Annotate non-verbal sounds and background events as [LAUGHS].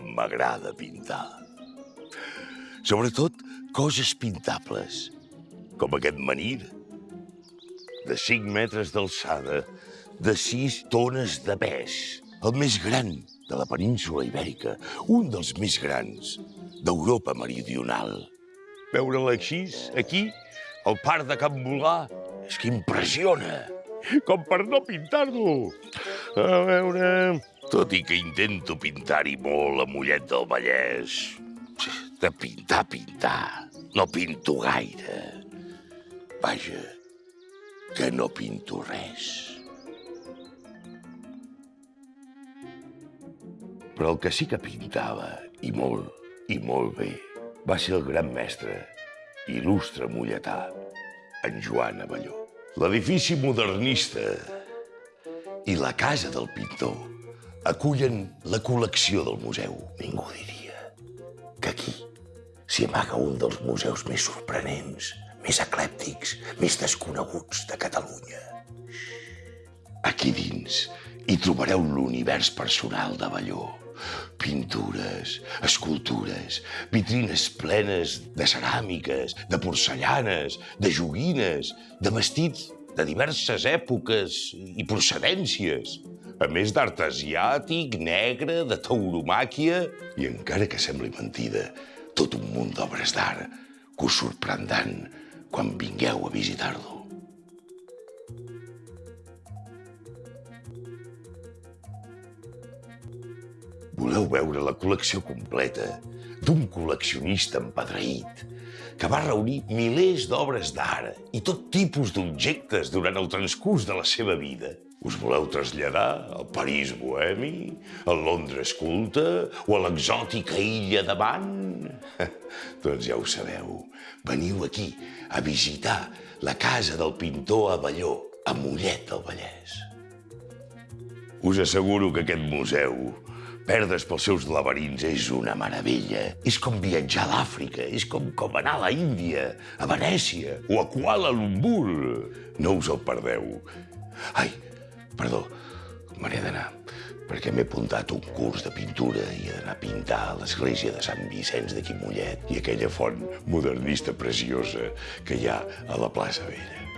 m'agrada pintar. Sobretot coses pintables, com aquest menir, de 5 metres d'alçada, de 6 tones de pes, el més gran de la península ibèrica, un dels més grans d'Europa meridional. Veure-la així, aquí, al parc de Can Volà, és que impressiona, com per no pintar-lo. A veure... Tot i que intento pintar-hi molt a Mollet del Vallès, de pintar, pintar, no pinto gaire. Vaja, que no pinto res. Però el que sí que pintava, i molt, i molt bé, va ser el gran mestre, il·lustre molletà, en Joan Avelló. L'edifici modernista i la casa del pintor acullen la col·lecció del museu. Ningú diria que aquí s'hi amaga un dels museus més sorprenents, més eclèptics, més desconeguts de Catalunya. Aquí dins hi trobareu l'univers personal de Balló. Pintures, escultures, vitrines plenes de ceràmiques, de porcellanes, de joguines, de vestits de diverses èpoques i procedències, a més d'art asiàtic, negre, de tauromàquia, i encara que sembli mentida, tot un munt d'obres d'art que us sorprendran quan vingueu a visitar-lo. Voleu veure la col·lecció completa d'un col·leccionista empadreït que va reunir milers d'obres d'art i tot tipus d'objectes durant el transcurs de la seva vida. Us voleu traslladar al París bohemi, al Londres culte o a l'exòtica illa de [LAUGHS] doncs ja ho sabeu. Veniu aquí a visitar la casa del pintor Avelló, a Mollet del Vallès. Us asseguro que aquest museu Perdre's pels seus laberints és una meravella. És com viatjar a l'Àfrica, és com, com anar a la Índia, a Venècia o a Kuala Lumpur. No us el perdeu. Ai, perdó, me n'he d'anar, perquè m'he apuntat un curs de pintura i he d'anar a pintar a l'església de Sant Vicenç de Quimollet i aquella font modernista preciosa que hi ha a la plaça Vella.